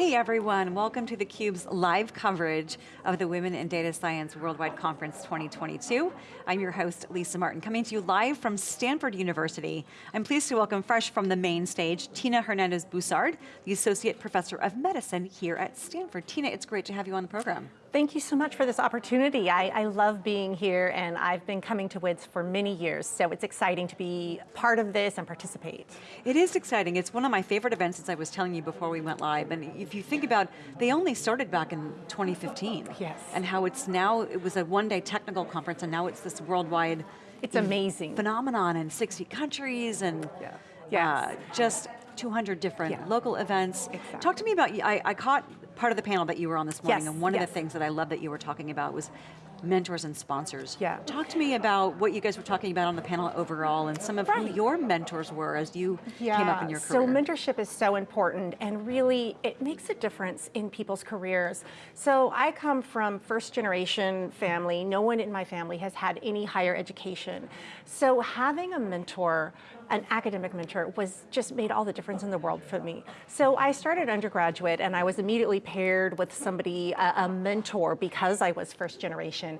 Hey everyone, welcome to theCUBE's live coverage of the Women in Data Science Worldwide Conference 2022. I'm your host, Lisa Martin, coming to you live from Stanford University. I'm pleased to welcome fresh from the main stage, Tina Hernandez-Boussard, the Associate Professor of Medicine here at Stanford. Tina, it's great to have you on the program. Thank you so much for this opportunity. I, I, love being here and I've been coming to WIDS for many years, so it's exciting to be part of this and participate. It is exciting. It's one of my favorite events as I was telling you before we went live. And if you think about, they only started back in 2015. Yes. And how it's now, it was a one day technical conference and now it's this worldwide it's amazing. phenomenon in 60 countries and yeah. yes. Uh, just 200 different yeah. local events. Exactly. Talk to me about, I, I caught part of the panel that you were on this morning, yes, and one yes. of the things that I love that you were talking about was mentors and sponsors. Yeah. Talk to me about what you guys were talking about on the panel overall and some of right. who your mentors were as you yeah. came up in your career. So mentorship is so important and really it makes a difference in people's careers. So I come from first generation family. No one in my family has had any higher education. So having a mentor an academic mentor was just made all the difference in the world for me. So I started undergraduate and I was immediately paired with somebody, a, a mentor because I was first generation.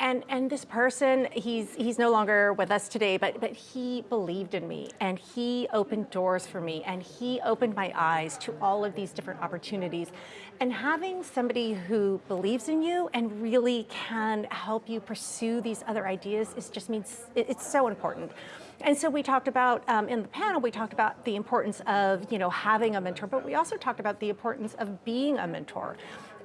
And, and this person, he's, he's no longer with us today, but, but he believed in me and he opened doors for me and he opened my eyes to all of these different opportunities. And having somebody who believes in you and really can help you pursue these other ideas is just means, it's so important. And so we talked about, um, in the panel, we talked about the importance of you know, having a mentor, but we also talked about the importance of being a mentor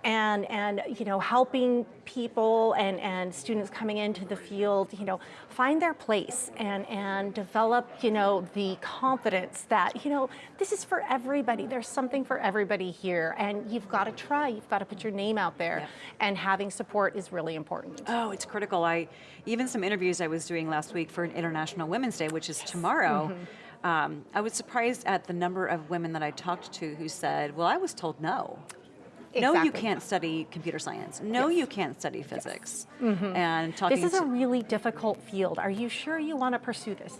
and, and you know, helping people and, and students coming into the field, you know, find their place and, and develop, you know, the confidence that, you know, this is for everybody. There's something for everybody here and you've got to try, you've got to put your name out there yeah. and having support is really important. Oh, it's critical. I, even some interviews I was doing last week for an International Women's Day, which is yes. tomorrow, mm -hmm. um, I was surprised at the number of women that I talked to who said, well, I was told no. Exactly. No, you can't study computer science. No, yes. you can't study physics. Yes. Mm -hmm. And talking This is a really difficult field. Are you sure you want to pursue this?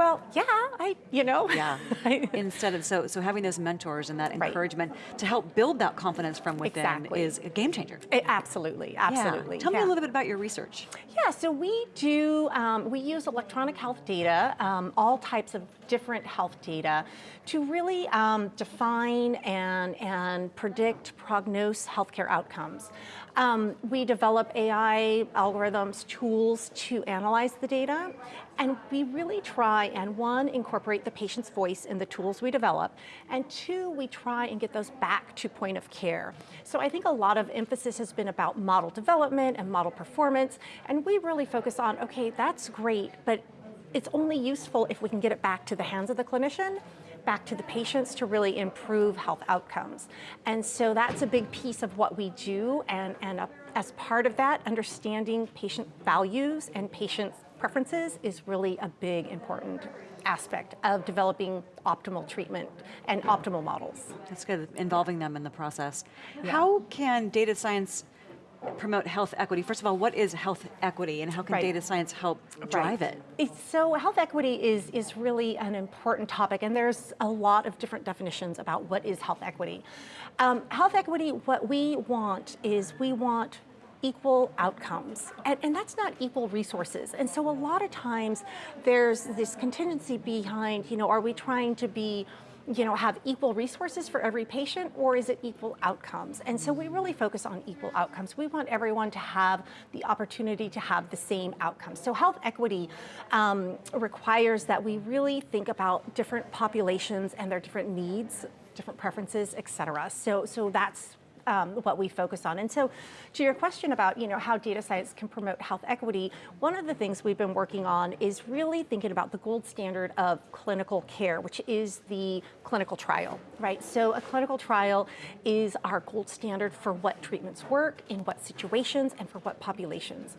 Well, yeah, I, you know. Yeah, instead of, so, so having those mentors and that encouragement right. to help build that confidence from within exactly. is a game changer. It, absolutely, absolutely. Yeah. Tell yeah. me a little bit about your research. Yeah, so we do, um, we use electronic health data, um, all types of different health data to really um, define and, and predict, prognose healthcare outcomes. Um, we develop AI algorithms, tools to analyze the data, and we really try and one, incorporate the patient's voice in the tools we develop, and two, we try and get those back to point of care. So I think a lot of emphasis has been about model development and model performance, and we really focus on, okay, that's great, but it's only useful if we can get it back to the hands of the clinician back to the patients to really improve health outcomes. And so that's a big piece of what we do, and, and as part of that, understanding patient values and patient preferences is really a big important aspect of developing optimal treatment and optimal models. That's good, involving them in the process. Yeah. How can data science promote health equity. First of all, what is health equity and how can right. data science help drive right. it? It's, so health equity is, is really an important topic and there's a lot of different definitions about what is health equity. Um, health equity, what we want is we want equal outcomes, and, and, that's not equal resources. And so a lot of times there's this contingency behind, you know, are we trying to be you know, have equal resources for every patient or is it equal outcomes? And so we really focus on equal outcomes. We want everyone to have the opportunity to have the same outcomes. So health equity um, requires that we really think about different populations and their different needs, different preferences, et cetera. So, so that's um, what we focus on. And so to your question about you know, how data science can promote health equity, one of the things we've been working on is really thinking about the gold standard of clinical care, which is the clinical trial, right? So a clinical trial is our gold standard for what treatments work, in what situations, and for what populations.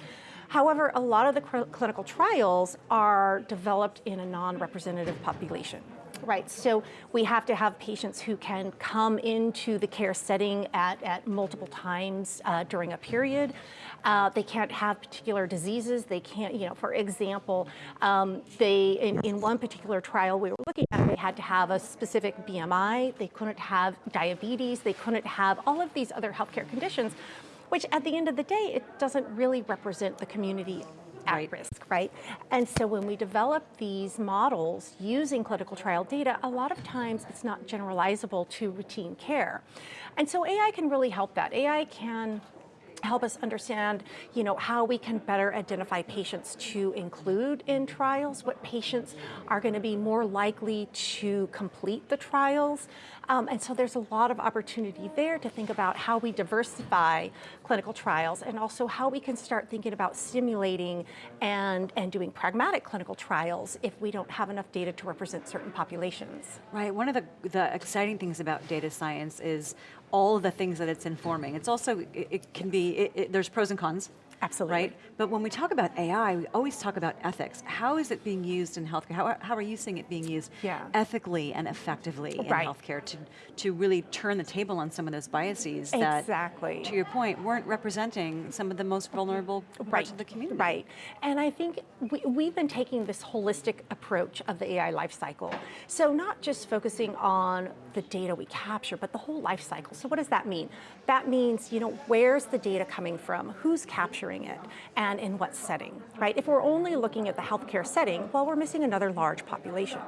However, a lot of the clinical trials are developed in a non-representative population. Right, so we have to have patients who can come into the care setting at, at multiple times uh, during a period. Uh, they can't have particular diseases. They can't, you know, for example, um, they, in, in one particular trial we were looking at, they had to have a specific BMI. They couldn't have diabetes. They couldn't have all of these other healthcare conditions, which at the end of the day, it doesn't really represent the community at Right. risk, right? And so when we develop these models using clinical trial data, a lot of times it's not generalizable to routine care. And so AI can really help that. AI can help us understand, you know, how we can better identify patients to include in trials, what patients are going to be more likely to complete the trials. Um, and so there's a lot of opportunity there to think about how we diversify clinical trials and also how we can start thinking about stimulating and, and doing pragmatic clinical trials if we don't have enough data to represent certain populations. Right, one of the, the exciting things about data science is all the things that it's informing. It's also, it, it can be, it, there's pros and cons. Absolutely. Right? But when we talk about AI, we always talk about ethics. How is it being used in healthcare? How, how are you seeing it being used Yeah. ethically and effectively in Right. healthcare to, to really turn the table on some of those biases that, Exactly. to your point, weren't representing some of the most vulnerable parts of the community? Right. And I think we, we've been taking this holistic approach of the AI lifecycle. So not just focusing on the data we capture, but the whole life cycle. So what does that mean? That means, you know, where's the data coming from? Who's capturing it? And in what setting, right? If we're only looking at the healthcare setting, well, we're missing another large population.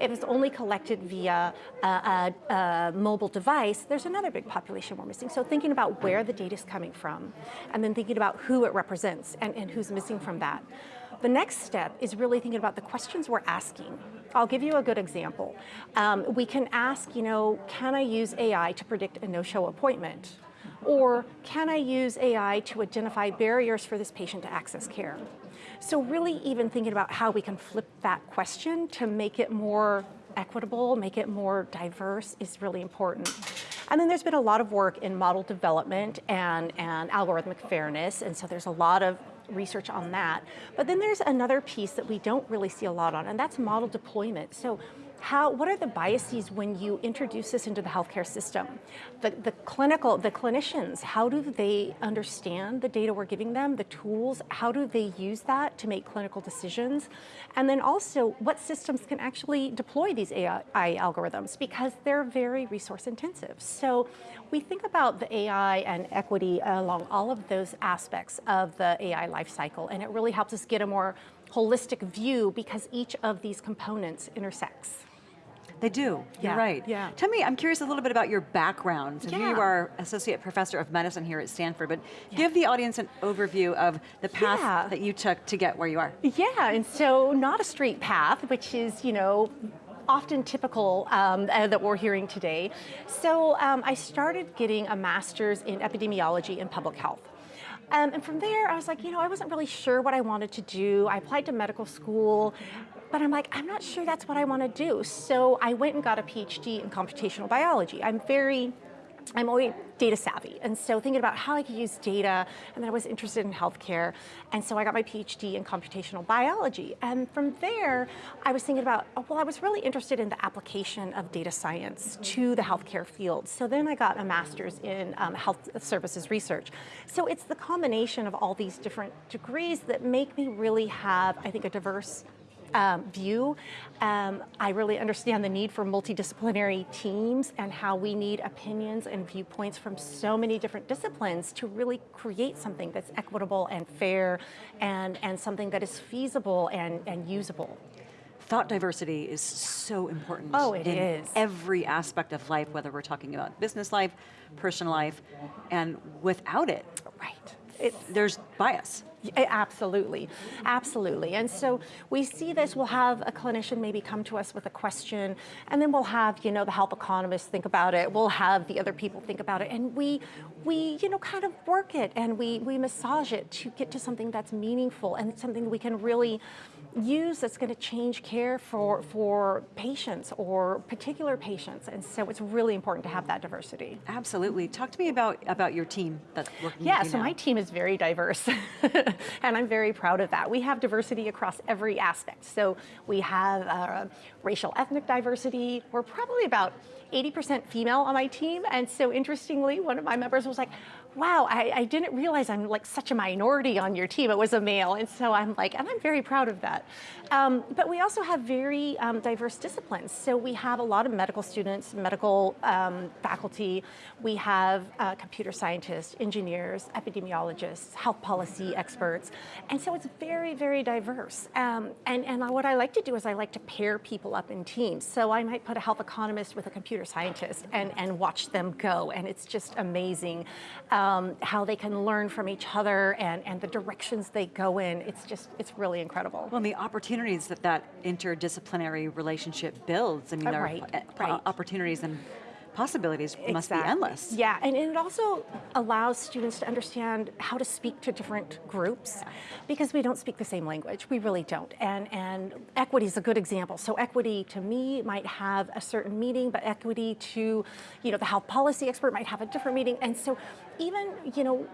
If it's only collected via a, a, a mobile device, there's another big population we're missing. So thinking about where the data is coming from, and then thinking about who it represents and, and who's missing from that. The next step is really thinking about the questions we're asking. I'll give you a good example. Um, we can ask, you know, can I use AI to predict a no-show appointment? Or can I use AI to identify barriers for this patient to access care? So really even thinking about how we can flip that question to make it more equitable, make it more diverse is really important. And then there's been a lot of work in model development and, and algorithmic fairness, and so there's a lot of research on that. But then there's another piece that we don't really see a lot on, and that's model deployment. So how, what are the biases when you introduce this into the healthcare system? The, the clinical, the clinicians, how do they understand the data we're giving them, the tools, how do they use that to make clinical decisions? And then also, what systems can actually deploy these AI algorithms? Because they're very resource intensive. So we think about the AI and equity along all of those aspects of the AI lifecycle, and it really helps us get a more holistic view because each of these components intersects. They do, you're right. yeah. Tell me, I'm curious a little bit about your background. So Yeah. you are Associate Professor of Medicine here at Stanford, but give the audience an overview of the path Yeah. that you took to get where you are. Yeah, and so not a straight path, which is, you know, often typical um, uh, that we're hearing today. So um, I started getting a master's in epidemiology and public health. Um, and from there, I was like, you know, I wasn't really sure what I wanted to do. I applied to medical school, but I'm like, I'm not sure that's what I want to do. So I went and got a PhD in computational biology. I'm very I'm always data savvy, and so thinking about how I could use data, and then I was interested in healthcare, and so I got my PhD in computational biology. And from there, I was thinking about, oh, well, I was really interested in the application of data science to the healthcare field. So then I got a master's in um, health services research. So it's the combination of all these different degrees that make me really have, I think, a diverse um, view. Um, I really understand the need for multidisciplinary teams and how we need opinions and viewpoints from so many different disciplines to really create something that's equitable and fair and, and something that is feasible and, and usable. Thought diversity is so important Oh, it in is. every aspect of life, whether we're talking about business life, personal life, and without it, Right. It's, there's bias. Absolutely, absolutely. And so we see this, we'll have a clinician maybe come to us with a question, and then we'll have, you know, the health economists think about it, we'll have the other people think about it, and we, we you know, kind of work it and we, we massage it to get to something that's meaningful and something we can really use that's going to change care for, for patients or particular patients. And so it's really important to have that diversity. Absolutely. Talk to me about, about your team that's working Yeah, so now. my team is very diverse, and I'm very proud of that. We have diversity across every aspect. So we have uh, racial ethnic diversity. We're probably about 80% female on my team, and so interestingly, one of my members was like, wow, I, I, didn't realize I'm like such a minority on your team. It was a male. And so I'm like, and I'm very proud of that. Um, but we also have very um, diverse disciplines. So we have a lot of medical students, medical um, faculty. We have uh, computer scientists, engineers, epidemiologists, health policy experts. And so it's very, very diverse. Um, and, and what I like to do is I like to pair people up in teams. So I might put a health economist with a computer scientist and, and watch them go. And it's just amazing um, how they can learn from each other and, and the directions they go in. It's just, it's really incredible. Well, and the opportunities that that interdisciplinary relationship builds, I mean, Uh, there right, are right. opportunities and possibilities must be endless. Yeah, and it also allows students to understand how to speak to different groups because we don't speak the same language. We really don't. And, and equity is a good example. So equity to me might have a certain meaning, but equity to, you know, the health policy expert might have a different meaning. And so even, you know,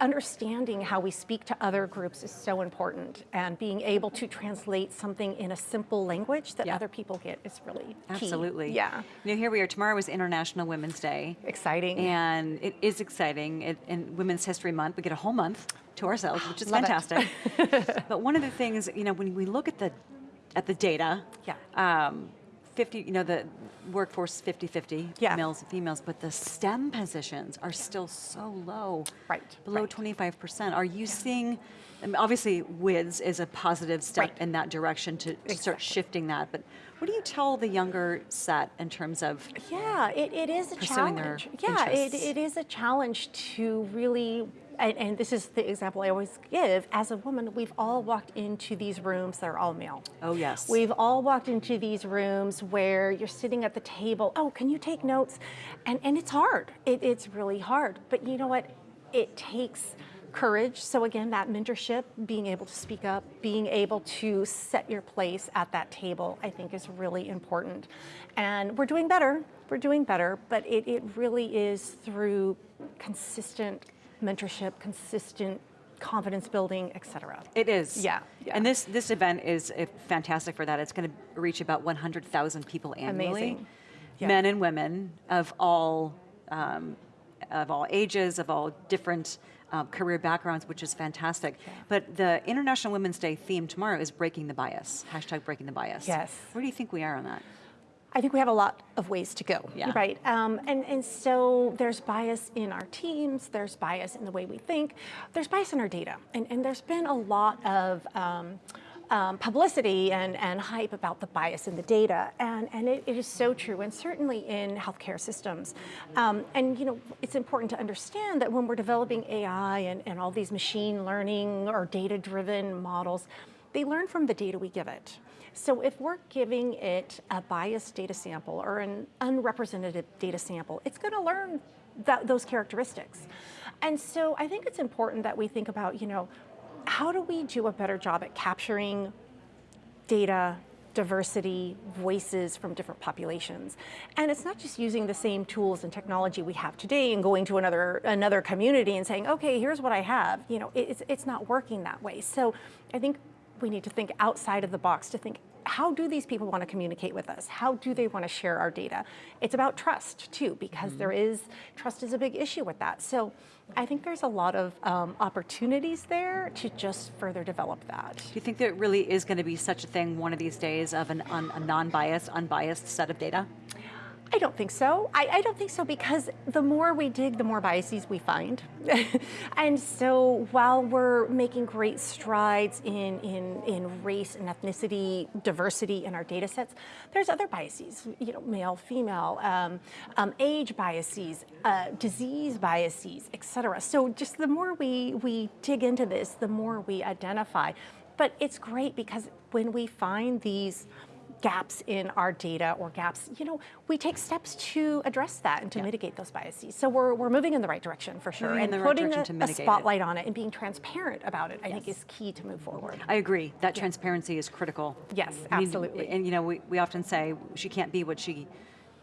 understanding how we speak to other groups is so important and being able to translate something in a simple language that Yeah. other people get is really key. Absolutely. Yeah. You know, here we are. Tomorrow is International Women's Day. Exciting. And it is exciting. It, in Women's History Month, we get a whole month to ourselves, which is Love fantastic. but one of the things, you know, when we look at the at the data, Yeah. um, 50, you know, the workforce 50-50, Yeah. males and females, but the STEM positions are still so low. Right, Below right. 25%. Are you seeing, I mean, obviously WIDS is a positive step Right. in that direction to, to start shifting that, but what do you tell the younger set in terms of Yeah, it, it is a Pursuing their challenge. Yeah, it, it is a challenge to really, and, and this is the example I always give, as a woman, we've all walked into these rooms that are all male. Oh, yes. We've all walked into these rooms where you're sitting at the table, oh, can you take notes? And, and it's hard, it, it's really hard. But you know what, it takes courage. So again, that mentorship, being able to speak up, being able to set your place at that table, I think is really important. And we're doing better, we're doing better, but it, it really is through consistent mentorship, consistent confidence building, et cetera. It is. Yeah, yeah. And this this event is uh, fantastic for that. It's going to reach about 100,000 people annually. Amazing. Yeah. Men and women of all um, of all ages, of all different um, career backgrounds, which is fantastic. But the International Women's Day theme tomorrow is breaking the bias. Hashtag breaking the bias. Yes. Where do you think we are on that? I think we have a lot of ways to go, Yeah. right? Um, and, and so there's bias in our teams, there's bias in the way we think, there's bias in our data. And, and there's been a lot of um, um, publicity and, and hype about the bias in the data. And, and it, it is so true, and certainly in healthcare systems. Um, and you know, it's important to understand that when we're developing AI and, and all these machine learning or data-driven models, they learn from the data we give it. So if we're giving it a biased data sample or an unrepresentative data sample, it's going to learn that, those characteristics. And so I think it's important that we think about, you know, how do we do a better job at capturing data, diversity, voices from different populations. And it's not just using the same tools and technology we have today and going to another another community and saying, okay, here's what I have. You know, it's, it's not working that way. So I think we need to think outside of the box to think, how do these people want to communicate with us? How do they want to share our data? It's about trust too, because there is, trust is a big issue with that. So I think there's a lot of um, opportunities there to just further develop that. Do you think there really is going to be such a thing one of these days of an, un, a non-biased, unbiased set of data? I don't think so. I, I, don't think so because the more we dig, the more biases we find. and so while we're making great strides in, in, in race and ethnicity diversity in our data sets, there's other biases, you know, male, female, um, um, age biases, uh, disease biases, et cetera. So just the more we, we dig into this, the more we identify. But it's great because when we find these gaps in our data or gaps, you know, we take steps to address that and to Yeah. mitigate those biases. So we're, we're moving in the right direction for sure. And the right putting direction a, to a mitigate it. spotlight on it and being transparent about it, I think is key to move forward. I agree, that transparency is critical. Yes, I mean, absolutely. And you know, we, we often say she can't be what she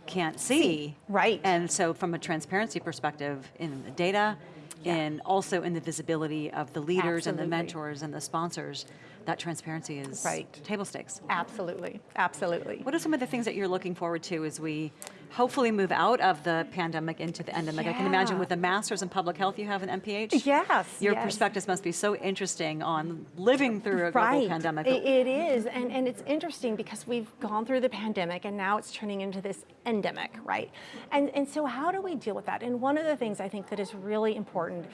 can't see. right. And so from a transparency perspective in the data, Yeah. and also in the visibility of the leaders and the mentors and the sponsors, that transparency is Right. table stakes. Absolutely, absolutely. What are some of the things that you're looking forward to as we hopefully move out of the pandemic into the endemic? I can imagine with the master's in public health you have an MPH. Yes, Your yes. perspectives must be so interesting on living through a global pandemic. It- it is, and, and it's interesting because we've gone through the pandemic and now it's turning into this endemic, right? And, and so how do we deal with that? And one of the things I think that is really important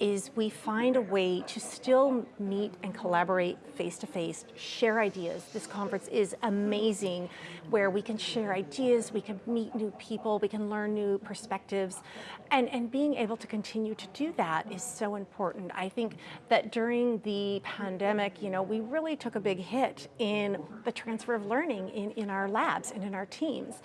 is we find a way to still meet and collaborate face to face, share ideas. This conference is amazing where we can share ideas, we can meet new people, we can learn new perspectives, and, and being able to continue to do that is so important. I think that during the pandemic, you know, we really took a big hit in the transfer of learning in, in our labs and in our teams.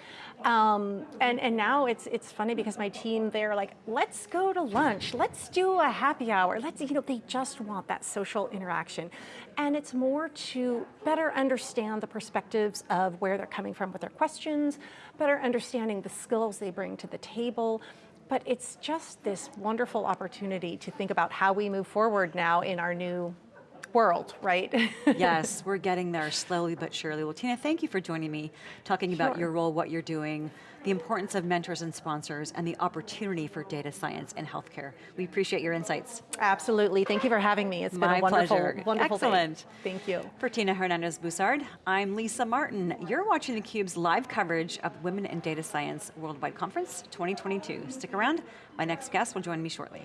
Um, and, and now it's, it's funny because my team, they're like, let's go to lunch, let's do a happy hour, let's, you know, they just want that social interaction. And it's more to better understand the perspectives of where they're coming from with their questions, better understanding the skills they bring to the table. But it's just this wonderful opportunity to think about how we move forward now in our new world, right? yes, we're getting there slowly but surely. Well, Tina, thank you for joining me, talking about your role, what you're doing, the importance of mentors and sponsors, and the opportunity for data science in healthcare. We appreciate your insights. Absolutely. Thank you for having me. It's been My a wonderful, pleasure. wonderful day. Excellent. Thank you. For Tina Hernandez-Boussard, I'm Lisa Martin. You're watching theCUBE's live coverage of Women in Data Science Worldwide Conference 2022. Stick around, my next guest will join me shortly.